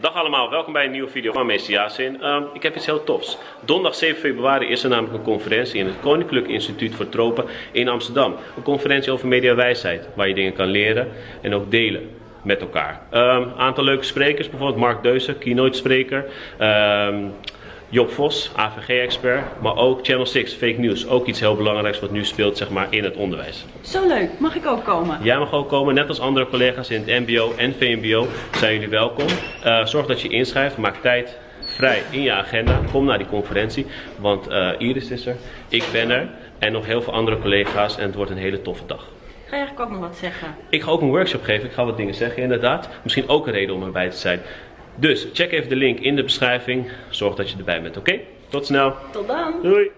Dag allemaal, welkom bij een nieuwe video van Meester. Ehm, ik heb iets heel tofs. Donderdag 7 februari is er namelijk een conferentie in het Koninklijk Instituut voor Tropen in Amsterdam. Een conferentie over mediawijsheid, waar je dingen kan leren en ook delen met elkaar. Een aantal leuke sprekers, bijvoorbeeld Mark Deuzer, keynote spreker. Ehm, Job Vos, AVG-expert, maar ook Channel 6, fake news. Ook iets heel belangrijks wat nu speelt zeg maar, in het onderwijs. Zo leuk, mag ik ook komen? Jij mag ook komen, net als andere collega's in het MBO en VMBO zijn jullie welkom. Uh, zorg dat je inschrijft, maak tijd vrij in je agenda. Kom naar die conferentie, want uh, Iris is er, ik ben er en nog heel veel andere collega's en het wordt een hele toffe dag. Ga je eigenlijk ook nog wat zeggen? Ik ga ook een workshop geven, ik ga wat dingen zeggen inderdaad. Misschien ook een reden om erbij te zijn. Dus check even de link in de beschrijving. Zorg dat je erbij bent, oké? Tot snel. Tot dan. Doei.